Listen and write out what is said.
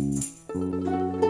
Música